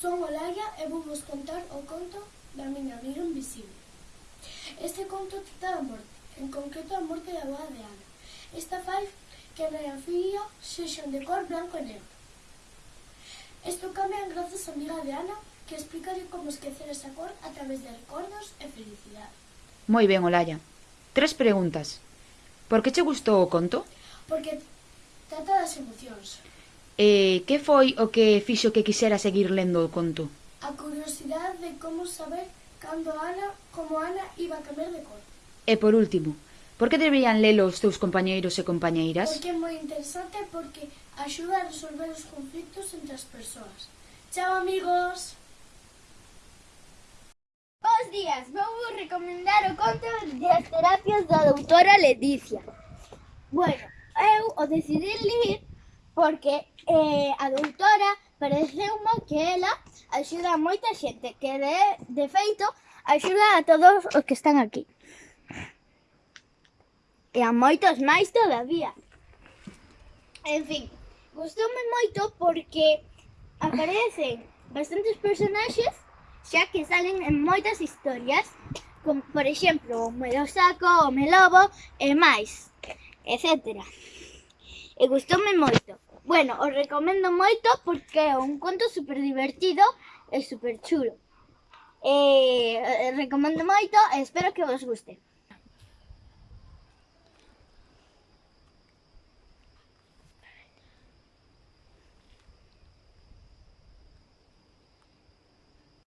Son Olaia e vou vos contar o conto da miña amiga invisible. Este conto trata da morte, en concreto a morte da boa de Ana. Esta fai que a miña filla sexan de cor blanco e negro. Isto cambia grazas a amiga de Ana que explica como esquecer esa cor a través de recordos e felicidade. Moi ben, Olaya. Tres preguntas. Por que che gustou o conto? Porque trata das emocións. E que foi o que fixo que quixera seguir lendo o conto? A curiosidade de como saber cando Ana, como Ana iba a cambiar de cor. E por último, por que deberían lelo os teus compañeiros e compañeiras? Porque é moi interesante porque axuda a resolver os conflitos entre as persoas. Chao amigos! Bos días, vou vos recomendar o conto de as terapias da doutora Leticia. Bueno, eu o decidí ler porque eh, a doutora pareceu-me que ela axuda a moita xente, que de, de feito axuda a todos os que están aquí. E a moitos máis todavía. En fin, gustoume moito porque aparecen bastantes personaxes xa que salen en moitas historias, como por exemplo o Melosaco, o Melobo e máis, etcétera. E gustoume moito. Bueno, os recomendo moito porque é un conto super divertido e super chulo. E eh, recomendo moito espero que vos guste.